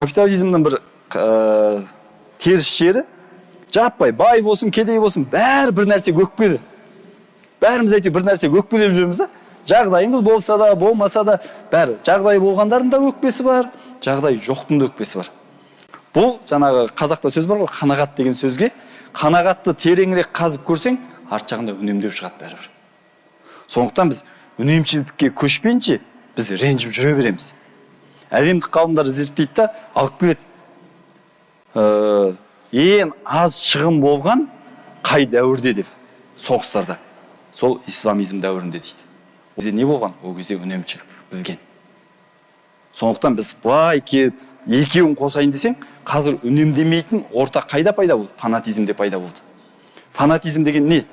капитализмнің бір ә, теріс жері жаппай бай болсын кедей болсын бәрі бір нәрсе өкпеді бәріміз әйтеуір бір нәрсе өкпелеп жүреміз да. Жағдайымыз болса да болмаса да бәрі. Жағдай болғандардың да өкпесі бар жағдай жоқтың да өкпесі бар. Бұл жаңағы қазақта сөз бар ғой қанағат деген сөзге. Қанағатты тереңірек қазып көрсең арт жағында үнемдеу шығады бәрібір. Сондықтан біз үнемшілдікке көшпейінше біз ренжіп жүре береміз. Әлемдік ғалымдар зерттейді да алып келеді. Ә, ең аз шығын болған қай дәуірде деп соғыстарда. Сол исламизм дәуірінде дейді. Ол не болған? Ол кезде үнемшілдік білген сондықтан біз былай келіп екеуін қосайын десең қазір үнемдемейтін орта қайда пайда болды? Фанатизмде пайда болды. Фанатизм деген не?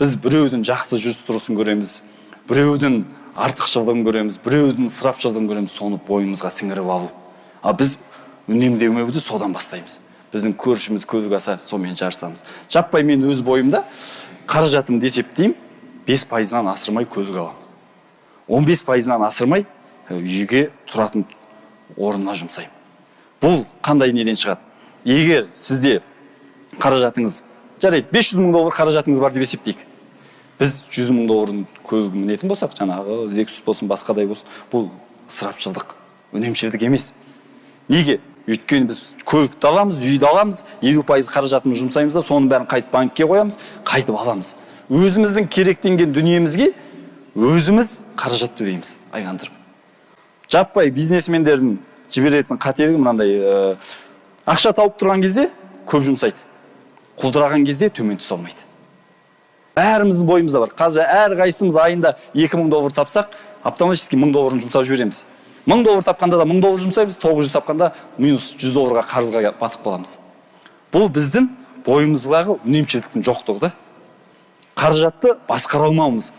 Біз біреудің жақсы жүріс тұрысын көреміз біреудің артықшылығын көреміз біреудің ысырапшылдығын көреміз соны бойымызға сіңіріп алу. Ал біз үнемдемеуді содан бастаймыз. Біздің көршіміз көлік аса сонымен жарысамыз. Жаппай мен өз бойымда қаражатымды есептеймін бес пайызынан асырмай көлік аламын. Он бес пайызынан асырмай ә, үйге тұратын орнына жұмсаймын. Бұл қандай неден шығады? Егер сізде қаражатыңыз жарайды 500 мың доллар қаражатыңыз бар деп есептейік. Біз 100 мың доллардың көлігін мінетін болсақ жаңағы лексус болсын басқадай болсын бұл ысырапшылдық үнемшілдік емес. Неге? Өйткені біз көлікті аламыз үйді аламыз елу пайыз қаражатымызды жұмсаймыз да соның бәрін қайтып банкке қоямыз қайтып аламыз. Өзіміздің керектенген дүниемізге өзіміз қаражат төлейміз айғандырып жаппай бизнесмендердің жіберетін қателігі мынандай ә, ақша тауып тұрған кезде көп жұмсайды. Құлдыраған кезде төмен түсе алмайды. Бәріміздің бойымызда бар. Қазір әрқайсымыз айында екі мың доллар тапсақ автоматически мың долларын жұмсап жібереміз. Мың доллар тапқанда да мың доллар жұмсаймыз тоғыз жүз тапқанда минус жүз долларға қарызға батып қаламыз. Бұл біздің бойымыздағы үнемшілдіктің жоқтығы да. Қаражатты басқара алмауымыз.